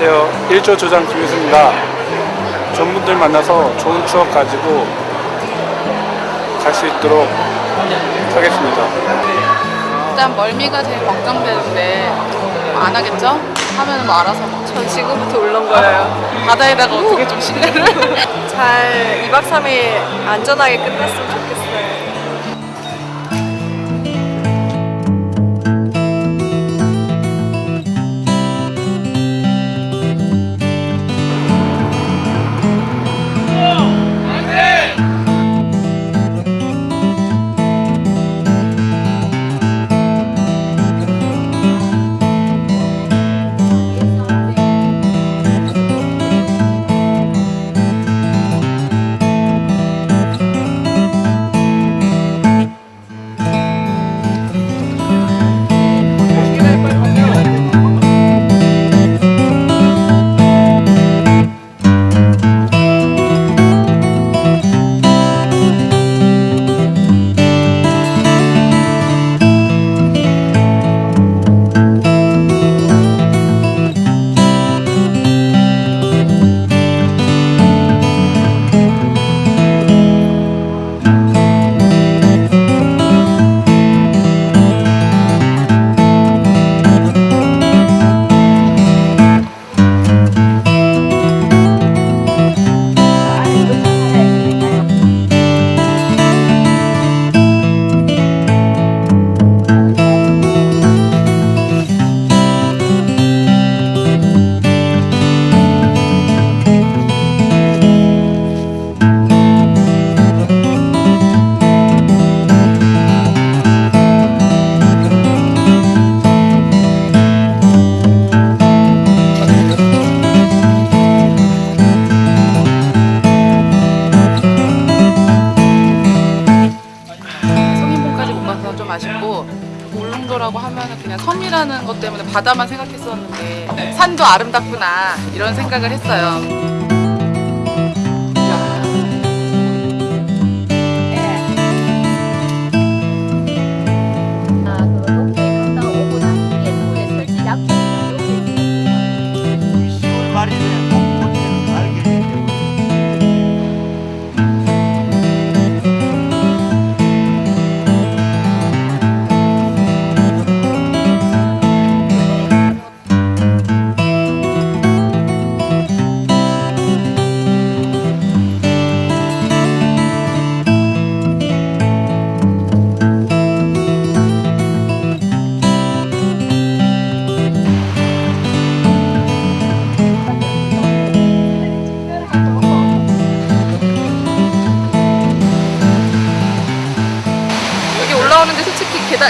안녕하세요. 1조 조장 김유수입니다. 좋은 분들 만나서 좋은 추억 가지고 갈 수 있도록 하겠습니다. 일단 멀미가 제일 걱정되는데 뭐 안 하겠죠? 하면 뭐 알아서 뭐전 지금부터 울렁거려요. 바다에다가 어떻게 좀 신뢰를 잘 2박 3일 안전하게 끝났으면 좋겠어요. 울릉도라고 하면은 그냥 섬이라는 것 때문에 바다만 생각했었는데 산도 아름답구나 이런 생각을 했어요. 있는 10월 말일에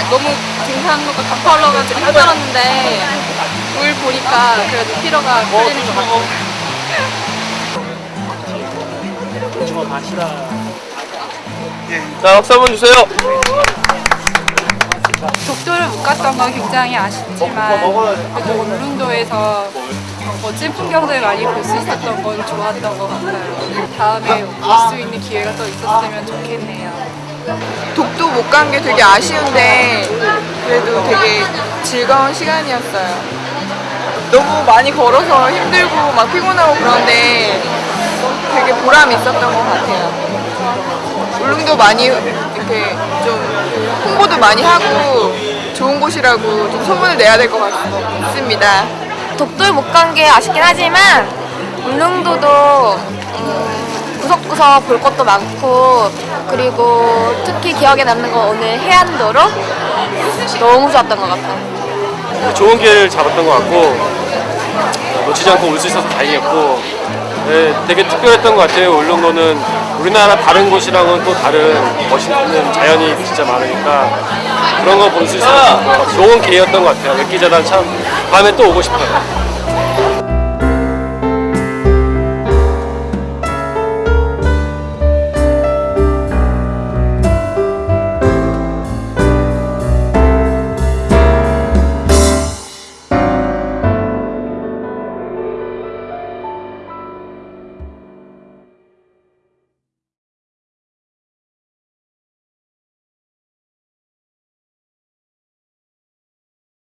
너무 등산로가 가파 올라가지고 힘들었는데 물 보니까 그래도 피로가 풀리는 것 같아요. 자, 박수 한번 주세요. 독도를 못 갔던 건 굉장히 아쉽지만 그래도 울릉도에서 멋진 풍경들 많이 볼 수 있었던 건 좋았던 것 같아요. 다음에 올 수 있는 기회가 또 있었으면 좋겠네요. 독도 못 간 게 되게 아쉬운데 그래도 되게 즐거운 시간이었어요. 너무 많이 걸어서 힘들고 막 피곤하고 그런데 되게 보람 있었던 것 같아요. 울릉도 많이 이렇게 좀 홍보도 많이 하고 좋은 곳이라고 좀 소문을 내야 될 것 같습니다. 독도를 못간 게 아쉽긴 하지만 울릉도도 음, 구석구석 볼 것도 많고 그리고 특히 기억에 남는 건 오늘 해안도로 너무 좋았던 것 같아요. 좋은 기회를 잡았던 것 같고 놓치지 않고 올 수 있어서 다행이었고 네, 되게 특별했던 것 같아요. 울릉도는 우리나라 다른 곳이랑은 또 다른 멋있는 자연이 진짜 많으니까 그런 거 볼 수 있어서 좋은 기회였던 것 같아요. 획기재단 참 다음에 또 오고 싶어요.